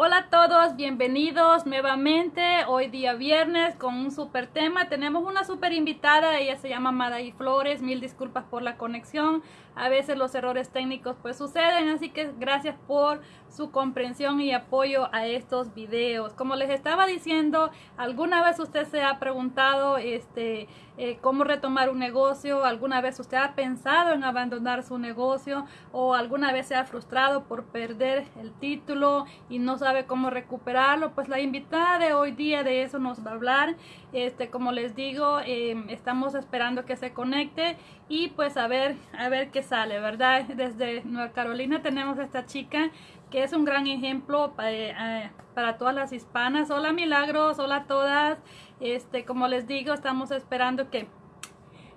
Hola a todos, bienvenidos nuevamente. Hoy día viernes con un super tema. Tenemos una super invitada, ella se llama Madaí Flores. Mil disculpas por la conexión. A veces los errores técnicos pues suceden, así que gracias por su comprensión y apoyo a estos videos. Como les estaba diciendo, ¿alguna vez usted se ha preguntado este, eh, cómo retomar un negocio? ¿Alguna vez usted ha pensado en abandonar su negocio? ¿O alguna vez se ha frustrado por perder el título y no sabe cómo recuperarlo? Pues la invitada de hoy día de eso nos va a hablar. Este, como les digo, em, estamos esperando que se conecte y pues a ver, a ver qué sale, ¿verdad? Desde Nueva Carolina tenemos a esta chica que es un gran ejemplo eh, eh, para todas las hispanas. Hola Milagros, hola a todas. Este, como les digo, estamos esperando que,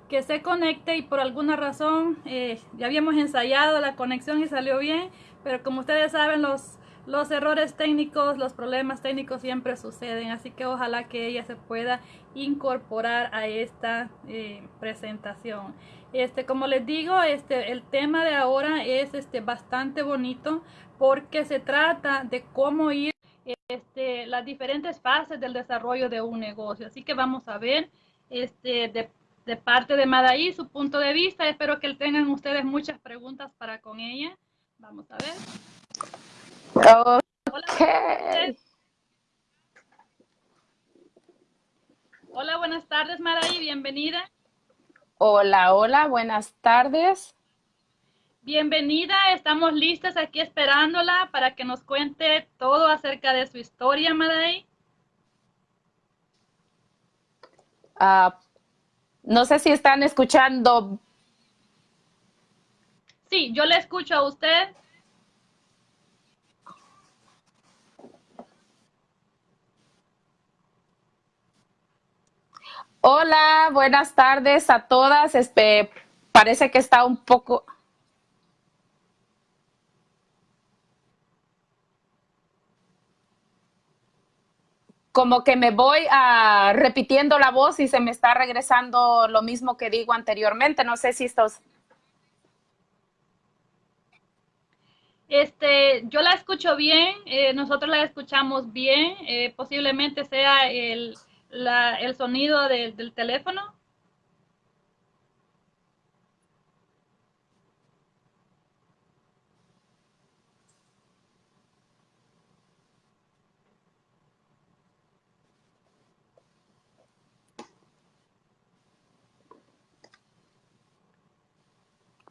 que se conecte y por alguna razón eh, ya habíamos ensayado la conexión y salió bien, pero como ustedes saben, los, los errores técnicos, los problemas técnicos siempre suceden, así que ojalá que ella se pueda incorporar a esta presentación. Este, como les digo, este, el tema de ahora es este, bastante bonito porque se trata de cómo ir este, las diferentes fases del desarrollo de un negocio. Así que vamos a ver este, de, de parte de Madaí su punto de vista. Espero que tengan ustedes muchas preguntas para con ella. Vamos a ver. Okay. Hola, buenas tardes Madaí, bienvenida. Hola, hola, buenas tardes. Bienvenida, estamos listas aquí esperándola para que nos cuente todo acerca de su historia, Maday. Uh, no sé si están escuchando. Sí, yo le escucho a usted. Hola, buenas tardes a todas. Este, parece que está un poco... como que me voy a repitiendo la voz y se me está regresando lo mismo que digo anteriormente. No sé si estos... Este, yo la escucho bien, eh, nosotros la escuchamos bien, eh, posiblemente sea el, la, el sonido de, del teléfono.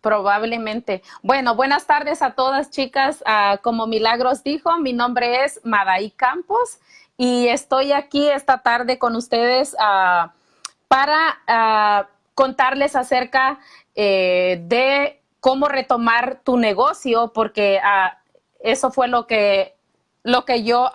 Probablemente. Bueno, buenas tardes a todas chicas. Uh, como Milagros dijo, mi nombre es Madaí Campos y estoy aquí esta tarde con ustedes uh, para uh, contarles acerca eh, de cómo retomar tu negocio, porque eso fue lo que, lo que yo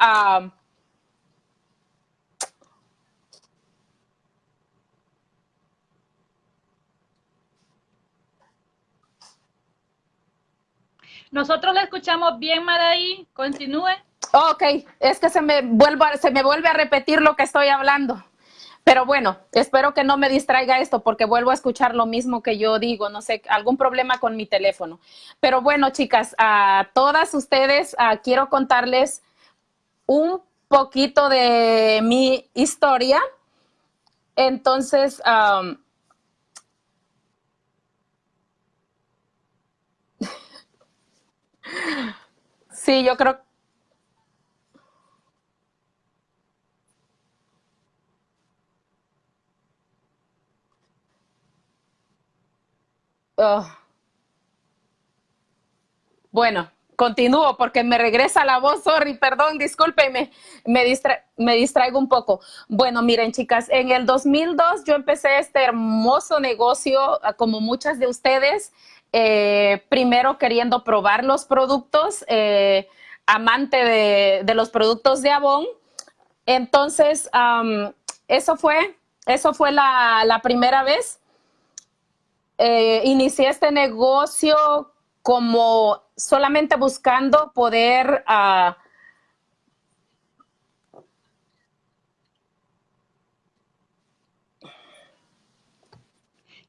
Nosotros la escuchamos bien, Maraí. Continúe. Ok, es que se me, vuelva, se me vuelve a repetir lo que estoy hablando. Pero bueno, espero que no me distraiga esto porque vuelvo a escuchar lo mismo que yo digo, no sé, algún problema con mi teléfono. Pero bueno, chicas, a todas ustedes quiero contarles un poquito de mi historia. Entonces, Sí, yo creo. Bueno, continúo porque me regresa la voz, sorry, perdón, discúlpeme, me, distraigo un poco. Bueno, miren chicas, en el 2002 yo empecé este hermoso negocio, como muchas de ustedes, eh, primero queriendo probar los productos, eh, amante de, los productos de Avon. Entonces, eso fue, eso fue la, primera vez. Eh, inicié este negocio como solamente buscando poder uh,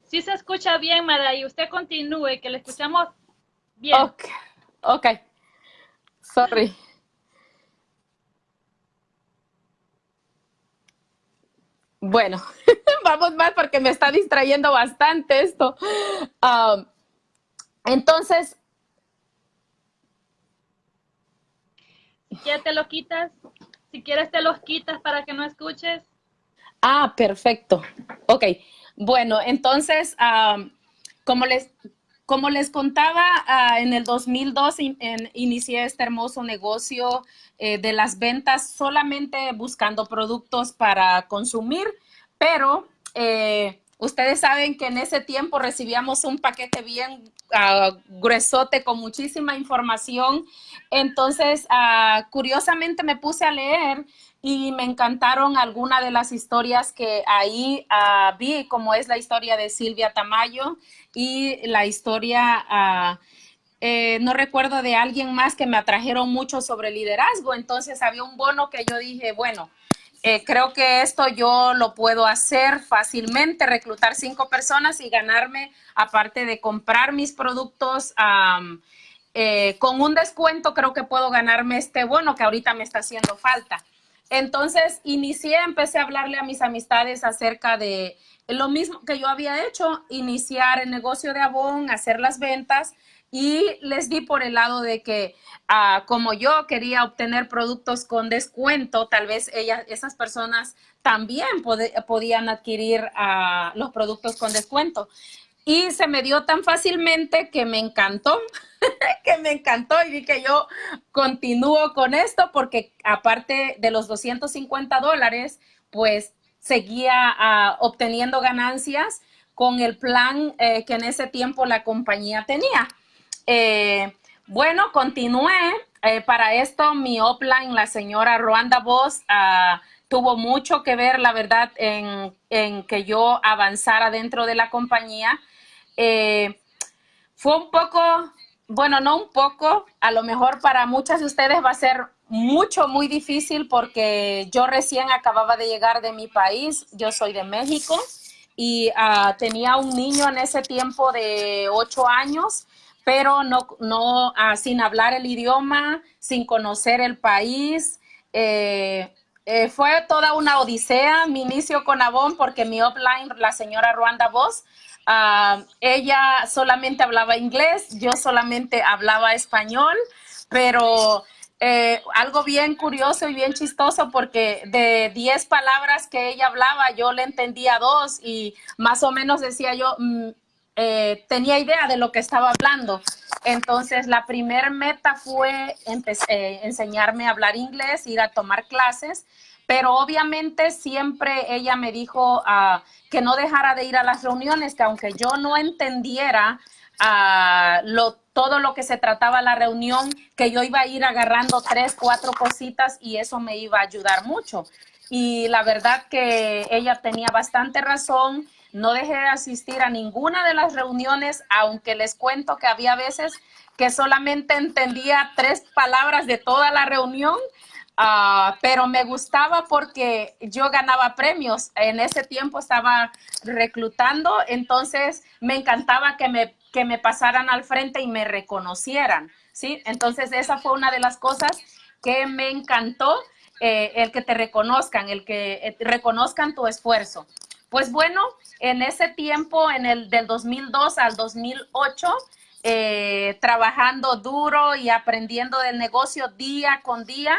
Sí se escucha bien, Mara, y usted continúe, que le escuchamos bien. Ok, ok. Sorry. Bueno, vamos más porque me está distrayendo bastante esto. Um, entonces... Ya te lo quitas. Si quieres te los quitas para que no escuches. Ah, perfecto. Ok. Bueno, entonces, um, como les, como les contaba, ah, en el 2002 inicié este hermoso negocio eh, de las ventas solamente buscando productos para consumir, pero eh, ustedes saben que en ese tiempo recibíamos un paquete bien uh, gruesote con muchísima información. Entonces, ah, curiosamente me puse a leer y me encantaron algunas de las historias que ahí vi, como es la historia de Silvia Tamayo y la historia eh, no recuerdo de alguien más que me atrajeron mucho sobre liderazgo, entonces había un bono que yo dije, bueno, eh, creo que esto yo lo puedo hacer fácilmente, reclutar cinco personas y ganarme, aparte de comprar mis productos eh, con un descuento, creo que puedo ganarme este bono que ahorita me está haciendo falta. Entonces inicié, empecé a hablarle a mis amistades acerca de lo mismo que yo había hecho, iniciar el negocio de Avon, hacer las ventas y les di por el lado de que ah, como yo quería obtener productos con descuento, tal vez ellas, esas personas también podían adquirir ah, los productos con descuento. Y se me dio tan fácilmente que me encantó, que me encantó y vi que yo continúo con esto porque aparte de los 250 dólares, pues seguía ah, obteniendo ganancias con el plan eh, que en ese tiempo la compañía tenía. Eh, bueno, continué. Eh, para esto, mi offline, la señora Ruanda Voss, ah, tuvo mucho que ver, la verdad, en, que yo avanzara dentro de la compañía. Eh, fue un poco, bueno, no un poco, a lo mejor para muchas de ustedes va a ser mucho, muy difícil porque yo recién acababa de llegar de mi país, yo soy de México y ah, tenía un niño en ese tiempo de ocho años pero no, no ah, sin hablar el idioma, sin conocer el país. Eh, eh, fue toda una odisea mi inicio con Avon porque mi offline, la señora Ruanda Voss, ah, ella solamente hablaba inglés, yo solamente hablaba español, pero eh, algo bien curioso y bien chistoso porque de 10 palabras que ella hablaba, yo le entendía dos y más o menos decía yo, mm, eh, tenía idea de lo que estaba hablando. Entonces, la primer meta fue eh, enseñarme a hablar inglés, ir a tomar clases, pero obviamente siempre ella me dijo ah, que no dejara de ir a las reuniones, que aunque yo no entendiera ah, todo lo que se trataba la reunión, que yo iba a ir agarrando tres, cuatro cositas y eso me iba a ayudar mucho. Y la verdad que ella tenía bastante razón no dejé de asistir a ninguna de las reuniones, aunque les cuento que había veces que solamente entendía tres palabras de toda la reunión, ah, pero me gustaba porque yo ganaba premios. En ese tiempo estaba reclutando, entonces me encantaba que me, que me pasaran al frente y me reconocieran, ¿sí? Entonces esa fue una de las cosas que me encantó, eh, el que te reconozcan, el que eh, reconozcan tu esfuerzo. Pues bueno, en ese tiempo, en el del 2002 al 2008, eh, trabajando duro y aprendiendo del negocio día con día,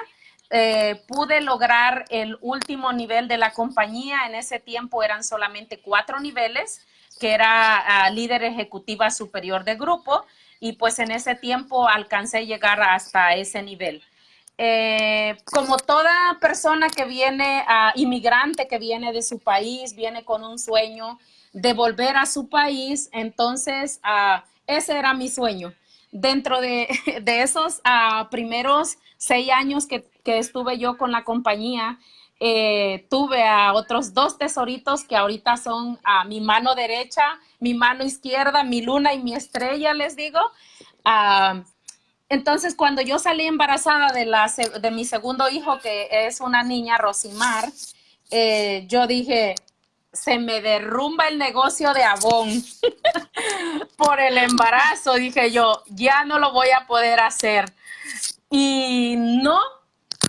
eh, pude lograr el último nivel de la compañía. En ese tiempo eran solamente cuatro niveles, que era ah, líder ejecutiva superior de grupo, y pues en ese tiempo alcancé llegar hasta ese nivel. Eh, como toda persona que viene, inmigrante que viene de su país, viene con un sueño de volver a su país, entonces uh, ese era mi sueño. Dentro de, de esos uh, primeros seis años que, que, estuve yo con la compañía, eh, tuve a otros dos tesoritos que ahorita son a mi mano derecha, mi mano izquierda, mi luna y mi estrella, les digo. Entonces, cuando yo salí embarazada de, la, de mi segundo hijo, que es una niña, Rosimar, eh, yo dije, se me derrumba el negocio de Avon por el embarazo. Dije yo, ya no lo voy a poder hacer. Y no,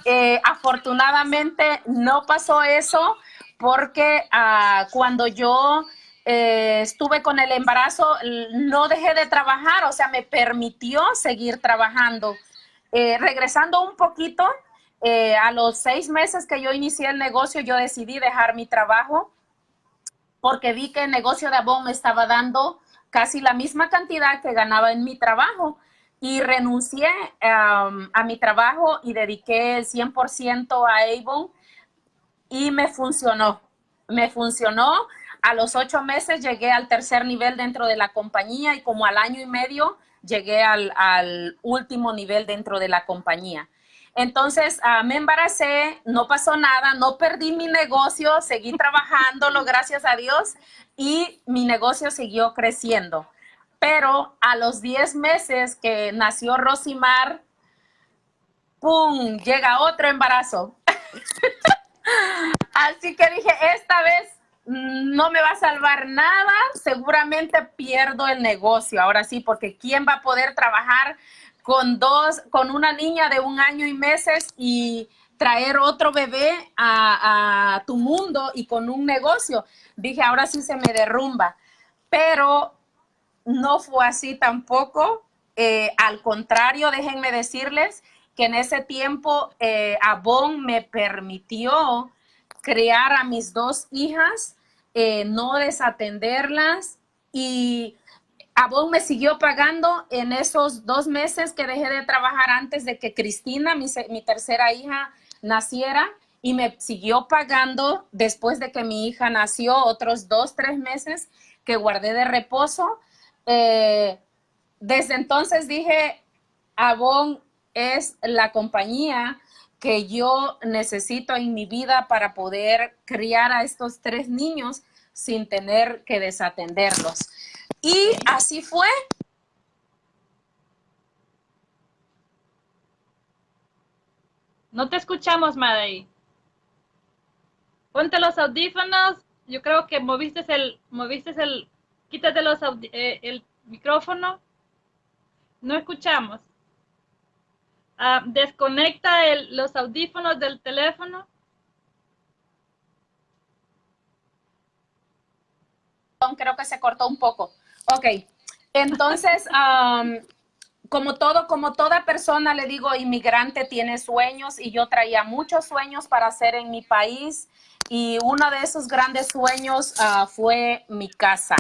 eh, afortunadamente no pasó eso porque ah, cuando yo eh, estuve con el embarazo, no dejé de trabajar, o sea, me permitió seguir trabajando. Eh, regresando un poquito, eh, a los seis meses que yo inicié el negocio, yo decidí dejar mi trabajo porque vi que el negocio de Avon me estaba dando casi la misma cantidad que ganaba en mi trabajo y renuncié um, a mi trabajo y dediqué el 100% a Avon y me funcionó. Me funcionó. A los ocho meses llegué al tercer nivel dentro de la compañía y como al año y medio llegué al, último nivel dentro de la compañía. Entonces uh, me embaracé, no pasó nada, no perdí mi negocio, seguí trabajándolo, gracias a Dios, y mi negocio siguió creciendo. Pero a los 10 meses que nació Rosimar, ¡pum! Llega otro embarazo. Así que dije, esta vez no me va a salvar nada, seguramente pierdo el negocio. Ahora sí, porque ¿quién va a poder trabajar con dos, con una niña de un año y meses y traer otro bebé a, tu mundo y con un negocio? Dije, ahora sí se me derrumba. Pero no fue así tampoco. Eh, al contrario, déjenme decirles que en ese tiempo eh, me permitió criar a mis dos hijas, eh, no desatenderlas y Avon me siguió pagando en esos dos meses que dejé de trabajar antes de que Cristina, mi, tercera hija, naciera y me siguió pagando después de que mi hija nació otros dos, tres meses que guardé de reposo. Eh, desde entonces dije, Avon es la compañía que yo necesito en mi vida para poder criar a estos tres niños sin tener que desatenderlos. Y así fue. No te escuchamos, Madei. Ponte los audífonos. Yo creo que moviste el, moviste el, Quítate los eh, el micrófono. No escuchamos. Ah, desconecta los audífonos del teléfono. Creo que se cortó un poco. Ok, entonces, como todo, como toda persona, le digo, inmigrante tiene sueños y yo traía muchos sueños para hacer en mi país y uno de esos grandes sueños ah, fue mi casa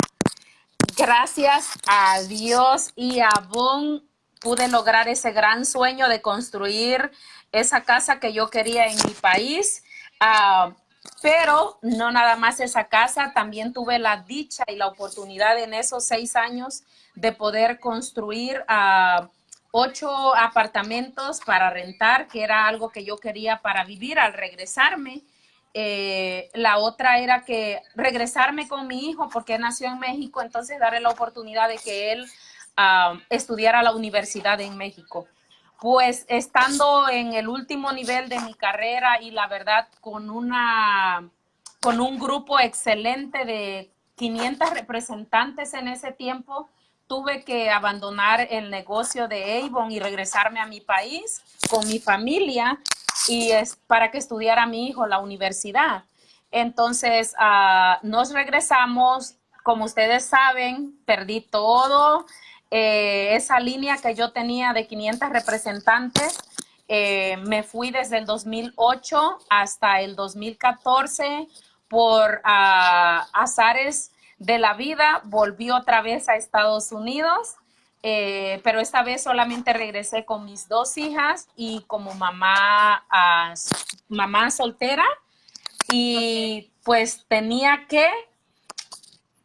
gracias a Dios y a Bon pude lograr ese gran sueño de construir esa casa que yo quería en mi país. Ah, pero no nada más esa casa, también tuve la dicha y la oportunidad en esos seis años de poder construir uh, ocho apartamentos para rentar, que era algo que yo quería para vivir al regresarme. Eh, la otra era que regresarme con mi hijo porque nació en México, entonces darle la oportunidad de que él uh, estudiara la universidad en México. Pues estando en el último nivel de mi carrera y la verdad con, una, con un grupo excelente de 500 representantes en ese tiempo, tuve que abandonar el negocio de Avon y regresarme a mi país con mi familia y es para que estudiara mi hijo la universidad. Entonces, uh, nos regresamos, como ustedes saben, perdí todo. Eh, esa línea que yo tenía de 500 representantes, eh, me fui desde el 2008 hasta el 2014 por uh, azares de la vida, volví otra vez a Estados Unidos eh, pero esta vez solamente regresé con mis dos hijas y como mamá, uh, mamá soltera. Y pues tenía que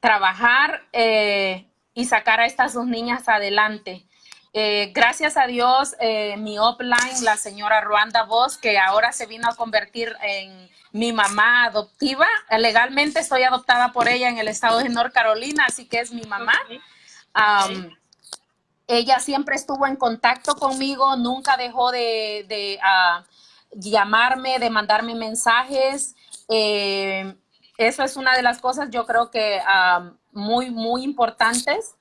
trabajar eh, y sacar a estas dos niñas adelante. Eh, gracias a Dios, eh, mi upline, la señora Ruanda Vos, que ahora se vino a convertir en mi mamá adoptiva. Legalmente estoy adoptada por ella en el estado de North Carolina, así que es mi mamá. Um, ella siempre estuvo en contacto conmigo, nunca dejó de, ah, llamarme, de mandarme mensajes. Eh, eso es una de las cosas yo creo que ah, muy, muy importantes.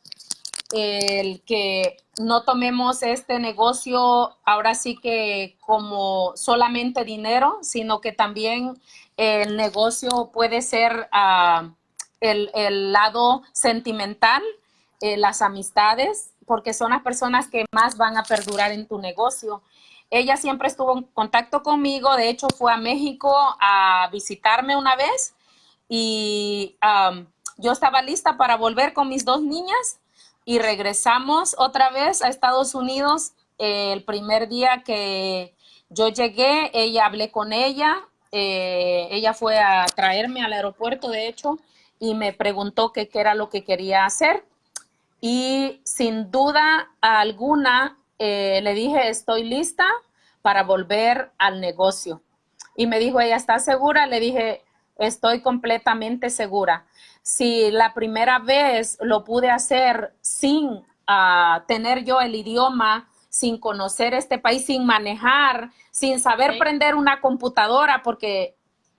el que no tomemos este negocio ahora sí que como solamente dinero, sino que también el negocio puede ser uh, el, el, lado sentimental, eh, las amistades, porque son las personas que más van a perdurar en tu negocio. Ella siempre estuvo en contacto conmigo, de hecho fue a México a visitarme una vez y um, yo estaba lista para volver con mis dos niñas y regresamos otra vez a Estados Unidos. Eh, el primer día que yo llegué, ella hablé con ella, eh, ella fue a traerme al aeropuerto, de hecho, y me preguntó qué era lo que quería hacer. Y sin duda alguna, eh, le dije, estoy lista para volver al negocio. Y me dijo, ¿ella está segura? Le dije, estoy completamente segura si la primera vez lo pude hacer sin uh, tener yo el idioma, sin conocer este país, sin manejar, sin saber okay. prender una computadora, porque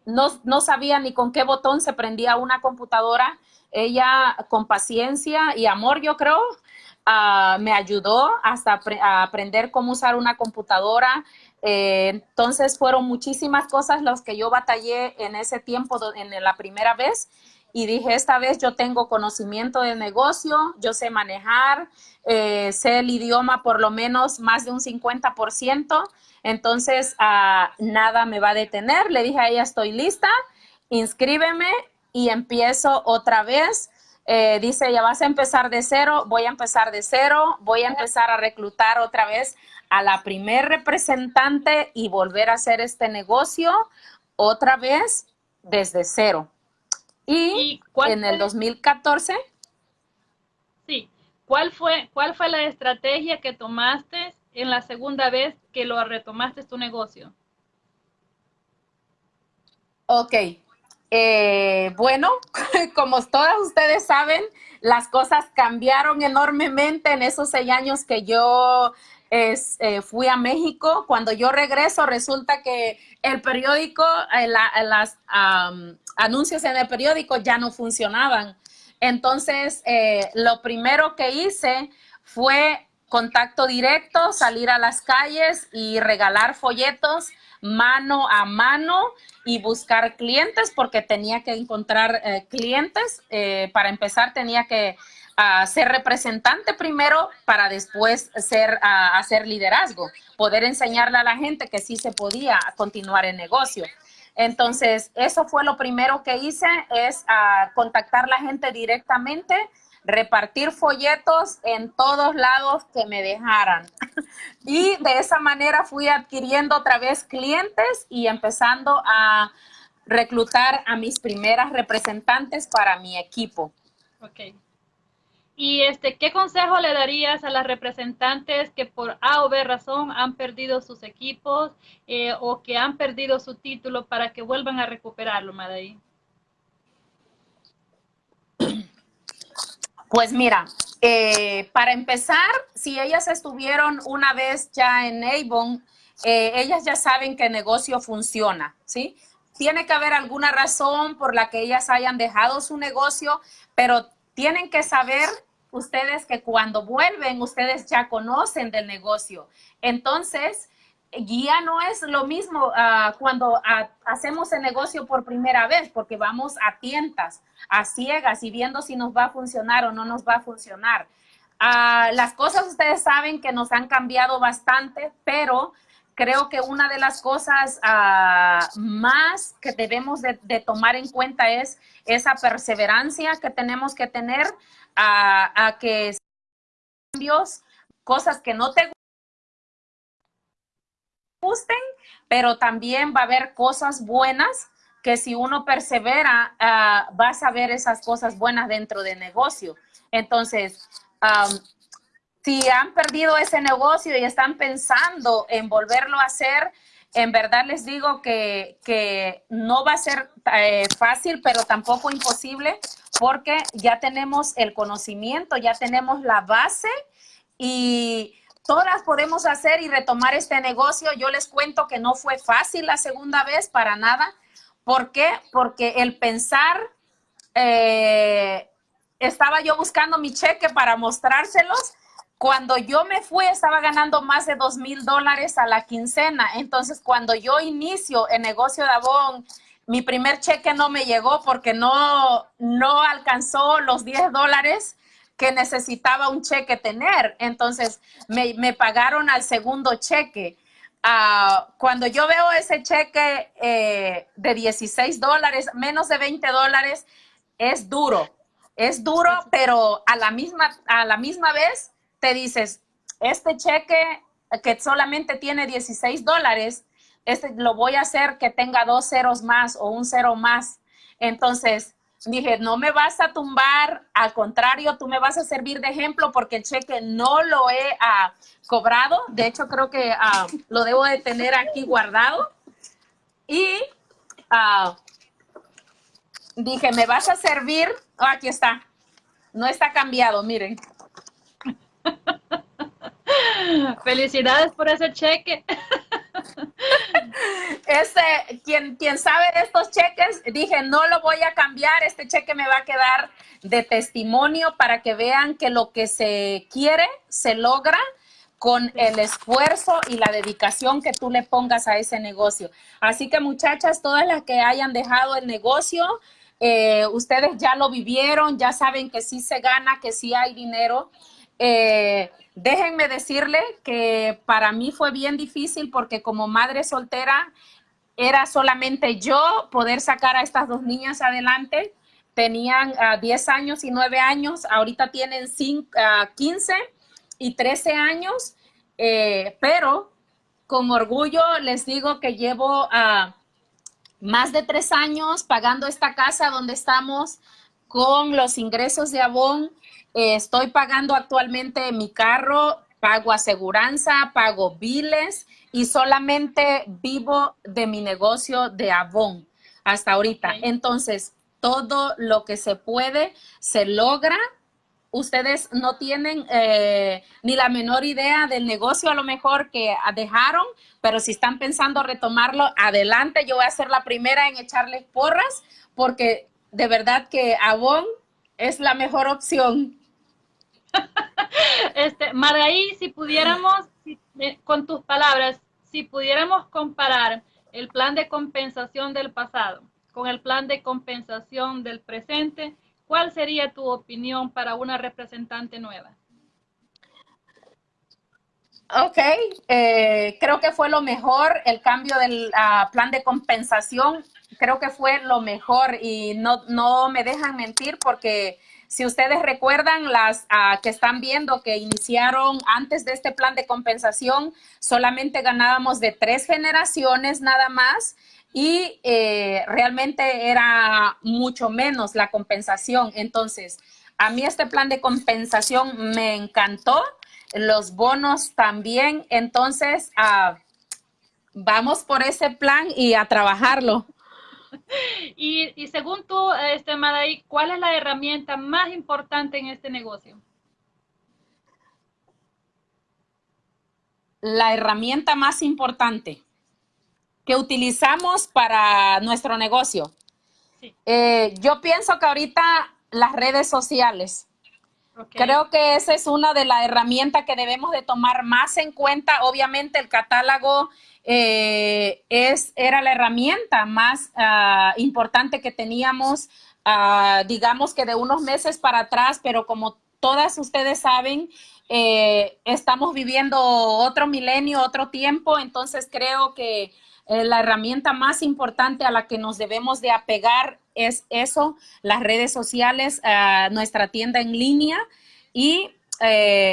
no, no, sabía ni con qué botón se prendía una computadora. Ella con paciencia y amor, yo creo, uh, me ayudó hasta a aprender cómo usar una computadora. Eh, entonces fueron muchísimas cosas las que yo batallé en ese tiempo, en la primera vez y dije, esta vez yo tengo conocimiento de negocio, yo sé manejar, eh, sé el idioma por lo menos más de un 50%, entonces uh, nada me va a detener. Le dije a ella, estoy lista, inscríbeme y empiezo otra vez. Eh, dice, ya vas a empezar de cero, voy a empezar de cero, voy a empezar a reclutar otra vez a la primer representante y volver a hacer este negocio otra vez desde cero. Y, ¿Y en el 2014. Sí. ¿Cuál fue, ¿Cuál fue la estrategia que tomaste en la segunda vez que lo retomaste tu negocio? Ok. Eh, bueno, como todas ustedes saben, las cosas cambiaron enormemente en esos seis años que yo es, eh, fui a México. Cuando yo regreso, resulta que el periódico, eh, la, las anuncios en el periódico ya no funcionaban. Entonces, eh, lo primero que hice fue contacto directo, salir a las calles y regalar folletos mano a mano y buscar clientes porque tenía que encontrar eh, clientes. Para empezar tenía que uh, ser representante primero para después ser, uh, hacer liderazgo, poder enseñarle a la gente que sí se podía continuar el negocio. Entonces, eso fue lo primero que hice, es uh, contactar a la gente directamente, repartir folletos en todos lados que me dejaran. y de esa manera fui adquiriendo otra vez clientes y empezando a reclutar a mis primeras representantes para mi equipo. Ok. Y este, ¿qué consejo le darías a las representantes que por A o B razón han perdido sus equipos eh, o que han perdido su título para que vuelvan a recuperarlo, Madaí? Pues mira, eh, para empezar, si ellas estuvieron una vez ya en Avon, eh, ellas ya saben que el negocio funciona, ¿sí? Tiene que haber alguna razón por la que ellas hayan dejado su negocio, pero tienen que saber ustedes que cuando vuelven, ustedes ya conocen del negocio. Entonces, guía no es lo mismo uh, cuando hacemos el negocio por primera vez, porque vamos a tientas, a ciegas y viendo si nos va a funcionar o no nos va a funcionar. Uh, las cosas ustedes saben que nos han cambiado bastante, pero creo que una de las cosas más que debemos de, tomar en cuenta es esa perseverancia que tenemos que tener a, a que cambios, cosas que no te gusten, pero también va a haber cosas buenas que si uno persevera, uh, vas a ver esas cosas buenas dentro del negocio. Entonces, um, si han perdido ese negocio y están pensando en volverlo a hacer, en verdad les digo que, que no va a ser eh, fácil, pero tampoco imposible, porque ya tenemos el conocimiento, ya tenemos la base y todas podemos hacer y retomar este negocio. Yo les cuento que no fue fácil la segunda vez para nada. ¿Por qué? Porque el pensar, eh, estaba yo buscando mi cheque para mostrárselos. Cuando yo me fui, estaba ganando más de dos mil dólares a la quincena. Entonces, cuando yo inicio el negocio de Avon, mi primer cheque no me llegó porque no, no alcanzó los 10 dólares que necesitaba un cheque tener. Entonces, me, me pagaron al segundo cheque. Uh, cuando yo veo ese cheque eh, de 16 dólares, menos de 20 dólares, es duro. Es duro, pero a la misma, a la misma vez te dices, este cheque que solamente tiene 16 dólares, este lo voy a hacer que tenga dos ceros más o un cero más. Entonces, dije, no me vas a tumbar, al contrario, tú me vas a servir de ejemplo porque el cheque no lo he ah, cobrado. De hecho, creo que ah, lo debo de tener aquí guardado. Y uh, dije, me vas a servir. Aquí está. No está cambiado, miren. Felicidades por ese cheque. Este, quien, quien sabe de estos cheques, dije, no lo voy a cambiar, este cheque me va a quedar de testimonio para que vean que lo que se quiere se logra con el esfuerzo y la dedicación que tú le pongas a ese negocio. Así que muchachas, todas las que hayan dejado el negocio, eh, ustedes ya lo vivieron, ya saben que sí se gana, que sí hay dinero. Eh, déjenme decirle que para mí fue bien difícil porque como madre soltera era solamente yo poder sacar a estas dos niñas adelante. Tenían 10 ah, años y 9 años, ahorita tienen 5, 15 ah, y 13 años, eh, pero con orgullo les digo que llevo uh, más de tres años pagando esta casa donde estamos con los ingresos de Avon. Eh, estoy pagando actualmente mi carro, pago aseguranza, pago biles y solamente vivo de mi negocio de Avon hasta ahorita. Entonces, todo lo que se puede se logra. Ustedes no tienen eh, ni la menor idea del negocio a lo mejor que dejaron, pero si están pensando retomarlo, adelante. Yo voy a ser la primera en echarles porras porque de verdad que Avon es la mejor opción. este, Margaí, si pudiéramos, eh, con tus palabras, si pudiéramos comparar el plan de compensación del pasado con el plan de compensación del presente, ¿cuál sería tu opinión para una representante nueva? Ok, eh, creo que fue lo mejor el cambio del ah, plan de compensación. Creo que fue lo mejor y no, no me dejan mentir porque si ustedes recuerdan, las ah, que están viendo que iniciaron antes de este plan de compensación, solamente ganábamos de tres generaciones nada más y eh, realmente era mucho menos la compensación. Entonces, a mí este plan de compensación me encantó los bonos también. Entonces, ah, vamos por ese plan y a trabajarlo. Y, según tú, este, Madaí, ¿cuál es la herramienta más importante en este negocio? La herramienta más importante que utilizamos para nuestro negocio. Eh, yo pienso que ahorita las redes sociales. Creo que esa es una de las herramientas que debemos de tomar más en cuenta. Obviamente el catálogo eh, es, era la herramienta más ah, importante que teníamos, ah, digamos que de unos meses para atrás, pero como todas ustedes saben, eh, estamos viviendo otro milenio, otro tiempo, entonces creo que eh, la herramienta más importante a la que nos debemos de apegar es eso, las redes sociales, nuestra tienda en línea y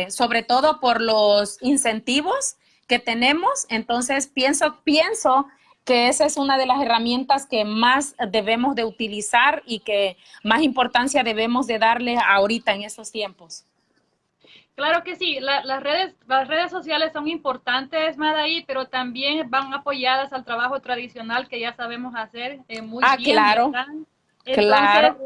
sobre todo por los incentivos que tenemos. Entonces, pienso, pienso que esa es una de las herramientas que más debemos de utilizar y que más importancia debemos de darle ahorita en estos tiempos. Claro que sí, las, redes, las redes sociales son importantes, Madaí, pero también van apoyadas al trabajo tradicional que ya sabemos hacer eh, muy ah, bien. Claro, claro.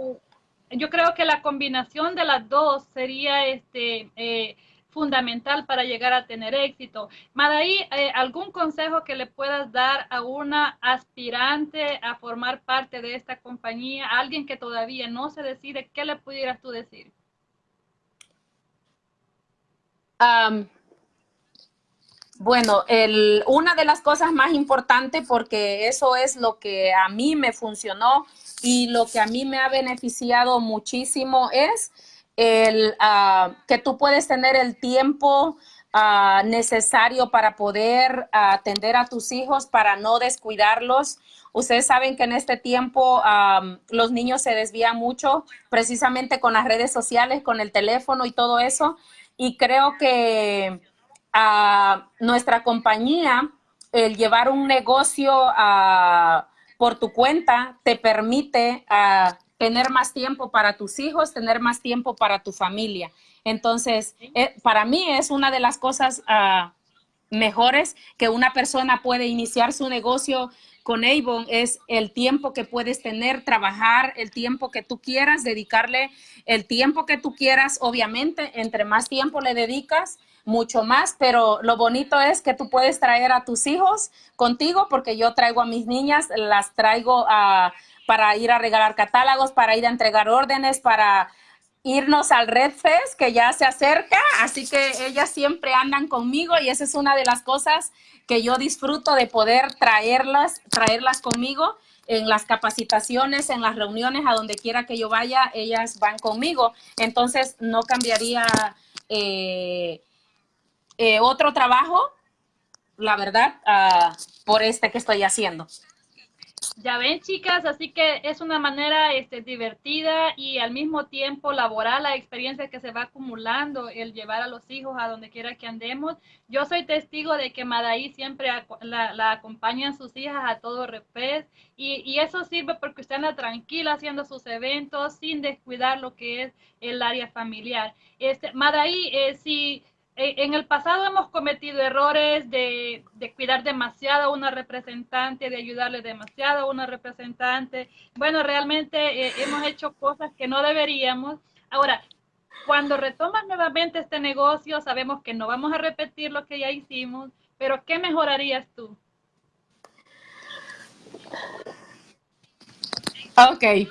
Yo creo que la combinación de las dos sería este, eh, fundamental para llegar a tener éxito. Madaí, eh, ¿algún consejo que le puedas dar a una aspirante a formar parte de esta compañía, alguien que todavía no se decide, qué le pudieras tú decir? bueno, el, una de las cosas más importantes, porque eso es lo que a mí me funcionó y lo que a mí me ha beneficiado muchísimo es el, uh, que tú puedes tener el tiempo uh, necesario para poder atender a tus hijos, para no descuidarlos. Ustedes saben que en este tiempo los niños se desvían mucho precisamente con las redes sociales, con el teléfono y todo eso. Y creo que a uh, nuestra compañía, el llevar un negocio por tu cuenta, te permite tener más tiempo para tus hijos, tener más tiempo para tu familia. Entonces, eh, para mí es una de las cosas uh, mejores que una persona puede iniciar su negocio con Avon es el tiempo que puedes tener, trabajar el tiempo que tú quieras, dedicarle el tiempo que tú quieras. Obviamente, entre más tiempo le dedicas, mucho más, pero lo bonito es que tú puedes traer a tus hijos contigo, porque yo traigo a mis niñas, las traigo a para ir a regalar catálogos, para ir a entregar órdenes, para irnos al Red Fest que ya se acerca, así que ellas siempre andan conmigo y esa es una de las cosas que yo disfruto de poder traerlas, traerlas conmigo en las capacitaciones, en las reuniones, a donde quiera que yo vaya, ellas van conmigo. Entonces no cambiaría eh, eh, otro trabajo, la verdad, uh, por este que estoy haciendo. Ya ven, chicas, así que es una manera este, divertida y al mismo tiempo laboral, la experiencia que se va acumulando, el llevar a los hijos a donde quiera que andemos. Yo soy testigo de que Madaí siempre la, la acompañan sus hijas a todo repés y, eso sirve porque usted anda tranquila haciendo sus eventos sin descuidar lo que es el área familiar. Este, Madaí, eh, si en el pasado hemos cometido errores de, cuidar demasiado a una representante, de ayudarle demasiado a una representante. Bueno, realmente eh, hemos hecho cosas que no deberíamos. Ahora, cuando retomas nuevamente este negocio, sabemos que no vamos a repetir lo que ya hicimos, pero ¿qué mejorarías tú? Ok.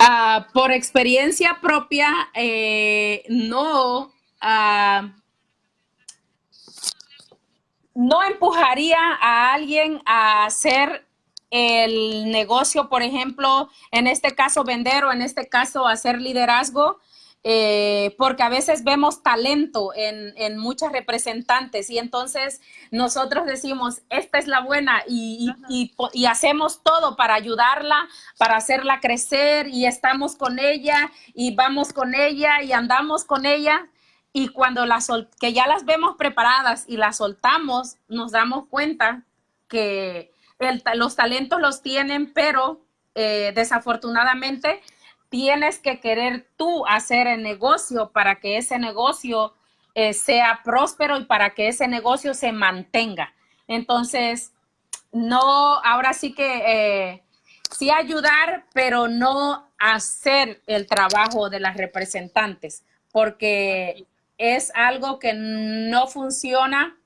Ah, por experiencia propia, eh, no. Uh, no empujaría a alguien a hacer el negocio, por ejemplo, en este caso vender o en este caso hacer liderazgo, eh, porque a veces vemos talento en, muchas representantes y entonces nosotros decimos, esta es la buena y, y, hacemos todo para ayudarla, para hacerla crecer y estamos con ella y vamos con ella y andamos con ella y cuando las que ya las vemos preparadas y las soltamos, nos damos cuenta que los talentos los tienen, pero eh, desafortunadamente tienes que querer tú hacer el negocio para que ese negocio eh, sea próspero y para que ese negocio se mantenga. Entonces, no, ahora sí que eh, sí ayudar, pero no hacer el trabajo de las representantes, porque es algo que no funciona,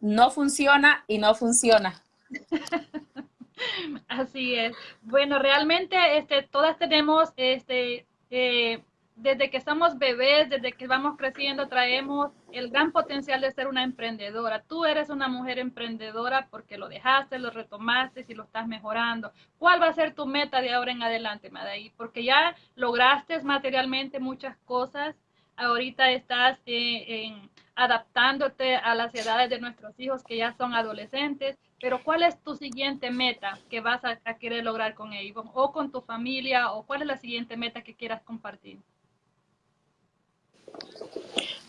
no funciona y no funciona. Así es. Bueno, realmente este, todas tenemos, este, eh, desde que somos bebés, desde que vamos creciendo, traemos el gran potencial de ser una emprendedora. Tú eres una mujer emprendedora porque lo dejaste, lo retomaste y lo estás mejorando. ¿Cuál va a ser tu meta de ahora en adelante, Madaí? Porque ya lograste materialmente muchas cosas ahorita estás eh, adaptándote a las edades de nuestros hijos que ya son adolescentes, pero ¿cuál es tu siguiente meta que vas a, querer lograr con ellos o con tu familia o cuál es la siguiente meta que quieras compartir?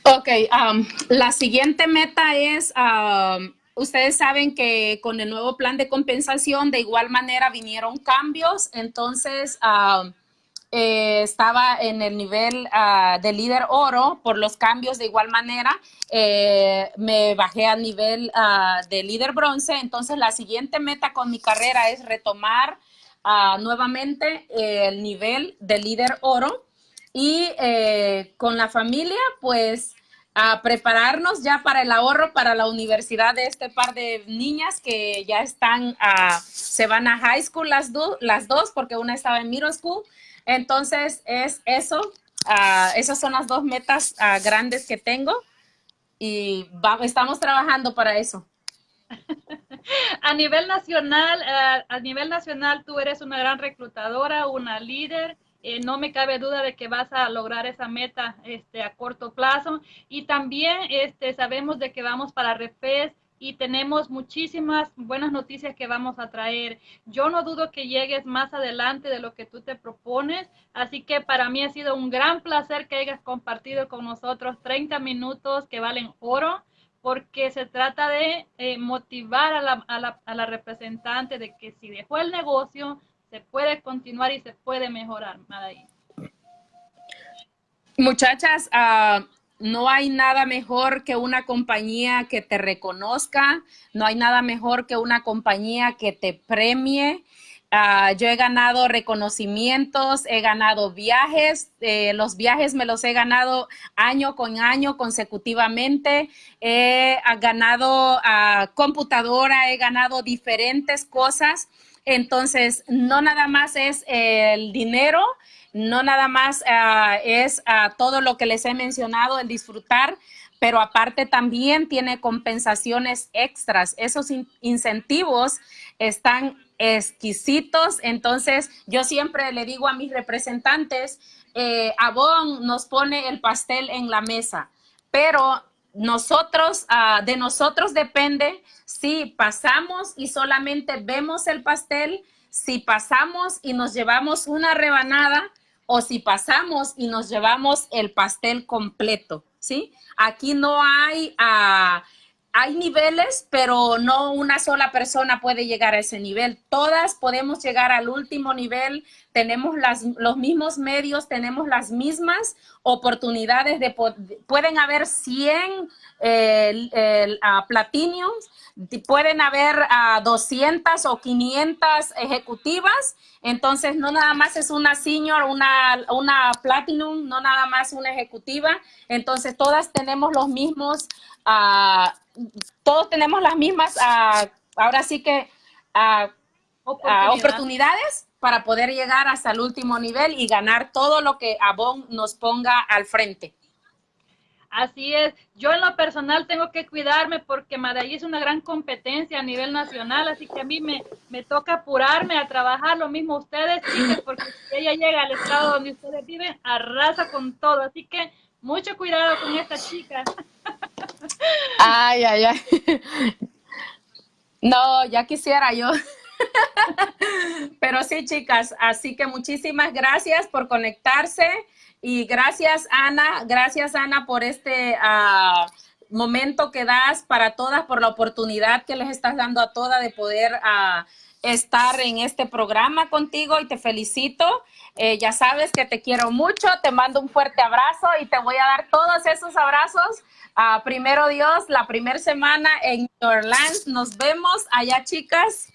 Ok, um, la siguiente meta es, um, ustedes saben que con el nuevo plan de compensación de igual manera vinieron cambios, entonces... Um, eh, estaba en el nivel uh, de líder oro por los cambios de igual manera. Eh, me bajé al nivel uh, de líder bronce. Entonces, la siguiente meta con mi carrera es retomar uh, nuevamente el nivel de líder oro. Y con la familia, pues a prepararnos ya para el ahorro para la universidad de este par de niñas que ya están, se van a high school las, las dos porque una estaba en middle school. Entonces es eso, uh, esas son las dos metas uh, grandes que tengo y estamos trabajando para eso. a nivel nacional, uh, a nivel nacional tú eres una gran reclutadora, una líder eh, no me cabe duda de que vas a lograr esa meta este, a corto plazo. Y también este, sabemos de que vamos para Refes y tenemos muchísimas buenas noticias que vamos a traer. Yo no dudo que llegues más adelante de lo que tú te propones, así que para mí ha sido un gran placer que hayas compartido con nosotros 30 minutos que valen oro porque se trata de eh, motivar a la, a, la, a la representante de que si dejó el negocio, se puede continuar y se puede mejorar. Muchachas, uh, no hay nada mejor que una compañía que te reconozca, no hay nada mejor que una compañía que te premie. Uh, yo he ganado reconocimientos, he ganado viajes, eh, los viajes me los he ganado año con año consecutivamente, he ganado uh, computadora, he ganado diferentes cosas entonces, no nada más es el dinero, no nada más uh, es uh, todo lo que les he mencionado, el disfrutar, pero aparte también tiene compensaciones extras. Esos in incentivos están exquisitos. Entonces, yo siempre le digo a mis representantes, eh, Avon nos pone el pastel en la mesa, pero nosotros, uh, de nosotros depende si pasamos y solamente vemos el pastel, si pasamos y nos llevamos una rebanada o si pasamos y nos llevamos el pastel completo, ¿sí? Aquí no hay... Uh, hay niveles, pero no una sola persona puede llegar a ese nivel. Todas podemos llegar al último nivel, tenemos los mismos medios, tenemos las mismas oportunidades de, pueden haber 100 eh, platiniums, pueden haber a 200 o 500 ejecutivas, entonces no nada más es una senior, una, una platinum, no nada más una ejecutiva, entonces todas tenemos los mismos uh, todos tenemos las mismas, uh, ahora sí que uh, Oportunidad. oportunidades para poder llegar hasta el último nivel y ganar todo lo que Avon nos ponga al frente. Así es. Yo en lo personal tengo que cuidarme porque Madaí es una gran competencia a nivel nacional, así que a mí me, me toca apurarme a trabajar lo mismo ustedes, porque si ella llega al estado donde ustedes viven, arrasa con todo. Así que mucho cuidado con esta chica. Ay, ay, ay. No, ya quisiera yo. Pero sí, chicas, así que muchísimas gracias por conectarse y gracias, Ana, gracias, Ana, por este uh, momento que das para todas, por la oportunidad que les estás dando a todas de poder uh, estar en este programa contigo y te felicito. Eh, ya sabes que te quiero mucho, te mando un fuerte abrazo y te voy a dar todos esos abrazos Uh, primero Dios, la primera semana en Orlando. Nos vemos allá, chicas.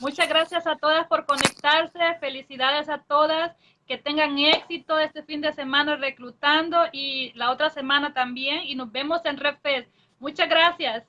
Muchas gracias a todas por conectarse. Felicidades a todas. Que tengan éxito este fin de semana reclutando y la otra semana también. Y nos vemos en RedFest. Muchas gracias.